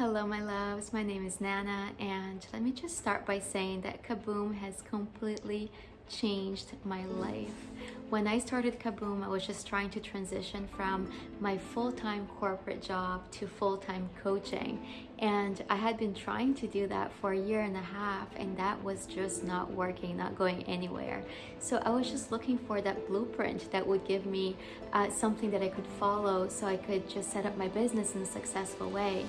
Hello my loves, my name is Nana and let me just start by saying that Kaboom has completely changed my life. When I started Kaboom, I was just trying to transition from my full-time corporate job to full-time coaching. And I had been trying to do that for a year and a half and that was just not working, not going anywhere. So I was just looking for that blueprint that would give me uh, something that I could follow so I could just set up my business in a successful way.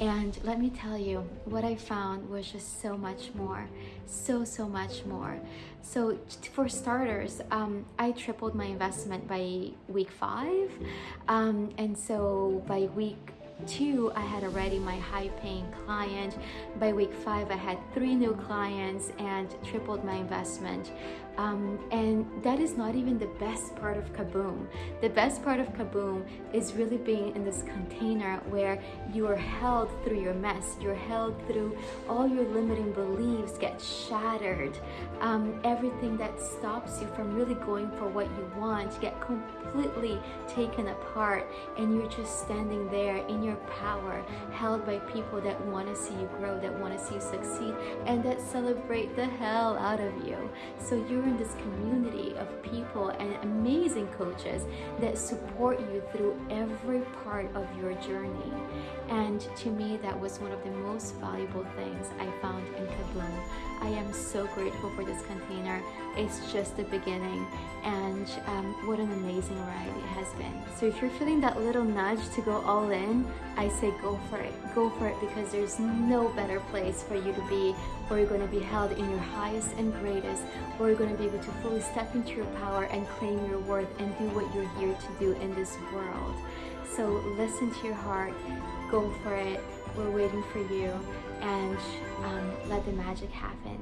And let me tell you, what I found was just so much more, so, so much more. So for starters, um, I tripled my investment by week five. Um, and so by week two, I had already my high paying client. By week five, I had three new clients and tripled my investment. Um, and that is not even the best part of Kaboom. The best part of Kaboom is really being in this container where you are held through your mess. You're held through all your limiting beliefs get shattered. Um, everything that stops you from really going for what you want get completely taken apart and you're just standing there in your power, held by people that want to see you grow, that want to see you succeed, and that celebrate the hell out of you. So you're in this community of people and amazing coaches that support you through every part of your journey. And to me, that was one of the most valuable things I found in so grateful for this container. It's just the beginning and um, what an amazing ride it has been. So if you're feeling that little nudge to go all in, I say go for it. Go for it because there's no better place for you to be where you're going to be held in your highest and greatest, where you're going to be able to fully step into your power and claim your worth and do what you're here to do in this world. So listen to your heart, go for it. We're waiting for you and um, let the magic happen.